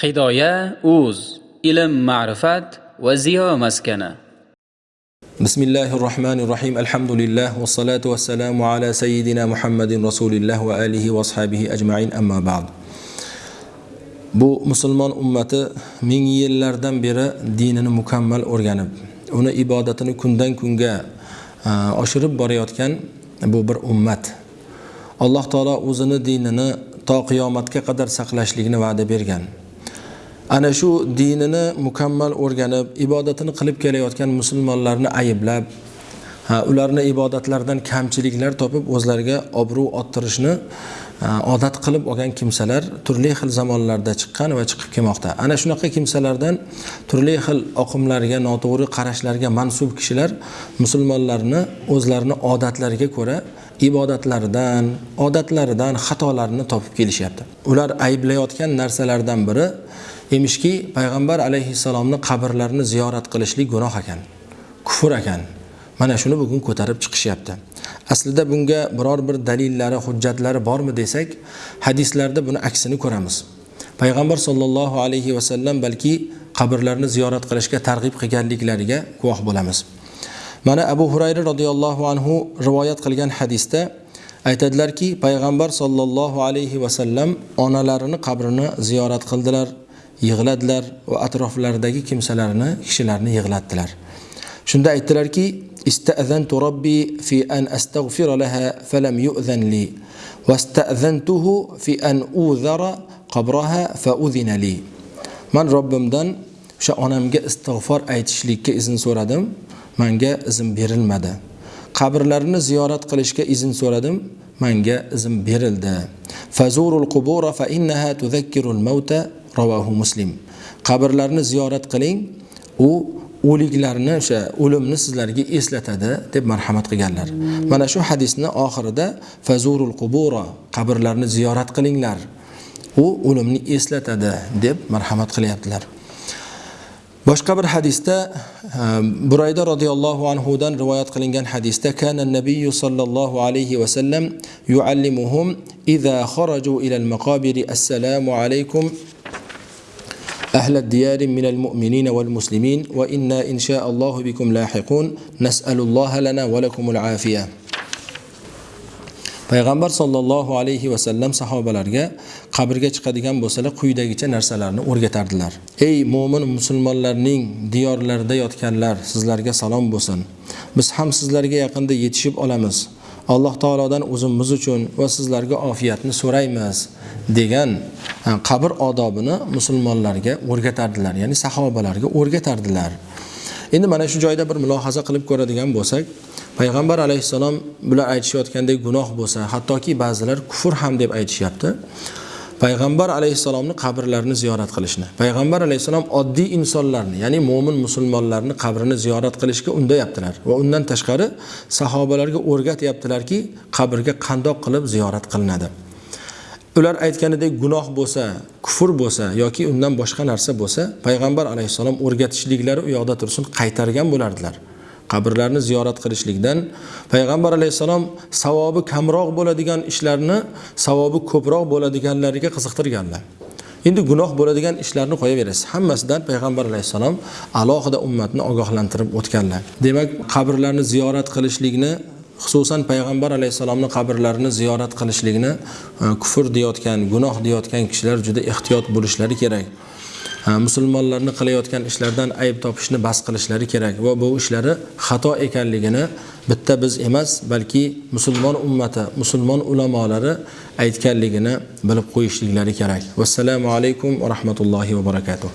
hidoya uz ilm ma'rifat va ziyo maskani بسم الله الرحمن الرحيم الحمد لله والصلاة والسلام على سيدنا محمد رسول الله وآله وأصحابه أجمعين أما بعد bu musulmon ummati ming yillardan beri dinini mukammal o'rganib uni ibodatini kundan kunga oshirib borayotgan bu bir ummat alloh taolo o'zini dinini to qiyomatga qadar saqlashlikni va'da bergan Ana shu dinini mukammal o'rganib ibodatini qilib kelayotgan musulmonlarni ayblab ularni ibodatlardan kamchiliklar topib o'zlariga obro' orttirishni odat qilib olgan kimsalar turli xil zamonlarda chiqqan va chiqib kelmoqda. Ana shunaqa kimsalardan turli xil oqimlarga noto'g'ri qarashlarga mansub kishilar musulmonlarni o'zlarini odatlariga ko'ra ibodatlaridan odatlaridan xatolarni topib kelishyapti. Ular ayblayotgan narsalardan biri emishki payg'ambar alayhissalomni qabrlarini ziyorat qilishlik gunoh ekan kufr ekan. Mana shuni bugun ko'tarib chiqishyapti. Aslida bunga biror bir dalillari hujjatlari bormi desak hadislarda buni aksini ko'ramiz. Payg'ambar sollallohu alayhi vasallam balki qabrlarni ziyorat qilishga targ'ib qilganliklariga guvoh bo'lamiz. Mana abu hurayra roziyallohu anhu rivoyat qilgan hadisda aytadilarki payg'ambar sollallohu alayhi vasallam onalarini qabrini ziyorat qildilar yig'ladilar va atroflaridagi kimsalarni kishilarni yig'latdilar. Shunda aytdilarki استأذنت ربي في أن أستغفر لها فلم يؤذن لي واستأذنته في أن أوذر قبرها فأذن لي. من ربم دن شأنم جا استغفار أيتش لي كإذن سوردم من جا إذن بير المدى قبرلرن زيارة قلش كإذن سوردم من جا إذن بير المدى فزور القبور فإنها تذكر الموت رواه مسلم. قبرلرن زيارة قلين و o'liklarni o'sha o'limni sizlarga eslatadi deb marhamat qilganlar. Mana shu hadisni oxirida fazurul qubura qabrlarni ziyorat qilinglar. U o'limni eslatadi deb marhamat qilyaptilar. Boshqa bir hadisda e, burayda roziyallohu anhudan rivoyat qilingan hadisda kana nabiy sollallohu alayhi vasallam yuallimuhum idza kharaju ila al-maqabir assalomu alaykum أهل الديار من المؤمنين والمسلمين وإنا إن شاء الله بكم لاحقون نسأل الله لنا ولكم العافية payg'ambar sollallohu alayhi vasallam sahobalarga qabrga chiqadigan bo'lsalar quyidagicha narsalarni o'rgatardilar ey mo'min musulmonlarning diyorlarida yotganlar sizlarga salom bo'lsin biz ham sizlarga yaqinda yetishib olamiz alloh taolodan o'zimiz uchun va sizlarga ofiyatni so'raymiz degan Э, qabr odobini musulmonlarga o'rgatardilar ya'ni sahobalarga o'rgatardilar. Endi mana shu joyda bir mulohaza qilib ko'radigan bo'lsak payg'ambar alayhissalom bular aytishayotgandek gunoh bo'lsa hattoki ba'zilar kufr ham deb aytishyapti. Payg'ambar alayhissalomni qabrlarini ziyorat qilishni payg'ambar alayhissalom oddiy insonlarni ya'ni mo'min musulmonlarni qabrini ziyorat qilishga undayaptilar va undan tashqari sahobalarga o'rgatyaptilarki qabrga qandoq qilib ziyorat qilinadi. Ular aytganidek gunoh bo'lsa kufr bo'lsa yoki undan boshqa narsa bo'lsa payg'ambar alayhissalom o'rgatishliklari u yoqda tursin qaytargan bo'lardilar. Qabrlarni ziyorat qilishlikdan payg'ambar alayhissalom savobi kamroq bo'ladigan ishlarni savobi ko'proq bo'ladiganlariga qiziqtirganlar. Endi gunoh bo'ladigan ishlarni qo'yaverasiz. Hammasidan payg'ambar alayhissalom alohida ummatni ogohlantirib o'tganlar. Demak qabrlarni ziyorat qilishlikni xususan payg'ambar alayhissalomni qabrlarini ziyorat qilishlikni e, kufr deyotgan gunoh deyotgan kishilar juda ehtiyot bo'lishlari kerak. E, musulmonlarni qilayotgan ishlardan ayb topishni bas qilishlari kerak va bu ishlari xato ekanligini bitta biz emas balki musulmon ummati musulmon ulamolari aytganligini bilib qo'yishliklari kerak. Vassalomu alaykum va rahmatullohi va barakatuh.